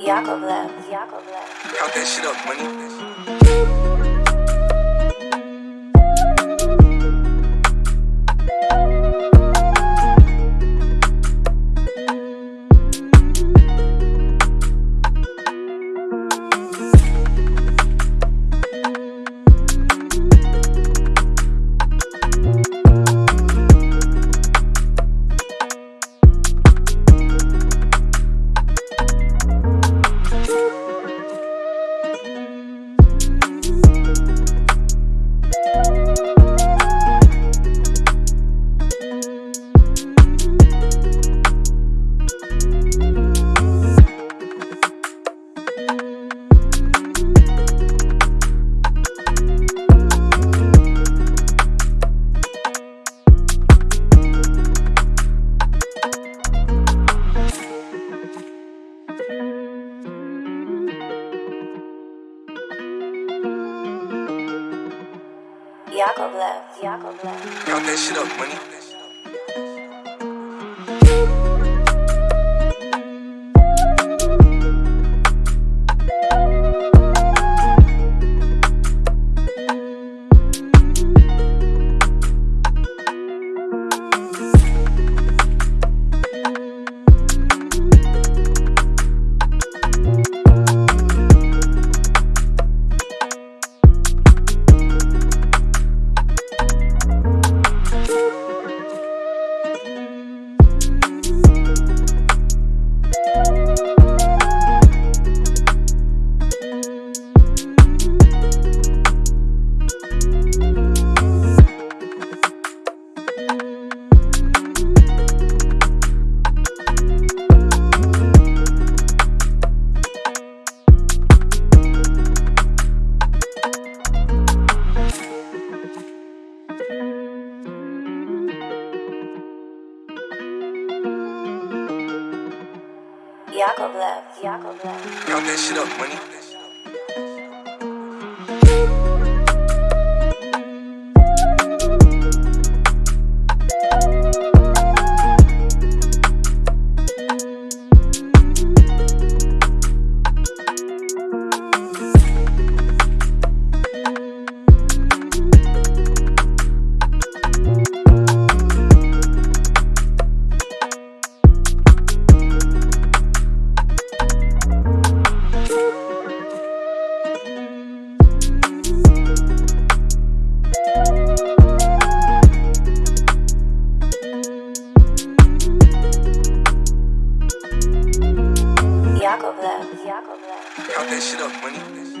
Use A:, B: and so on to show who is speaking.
A: Yakovlev, Yakovlev.
B: Count that shit up, money.
A: Yakovlev, Yakovlev.
B: Count that shit up, money.
A: Yakovlev, Yakovlev.
B: Count that shit up, money. Count that shit up, money.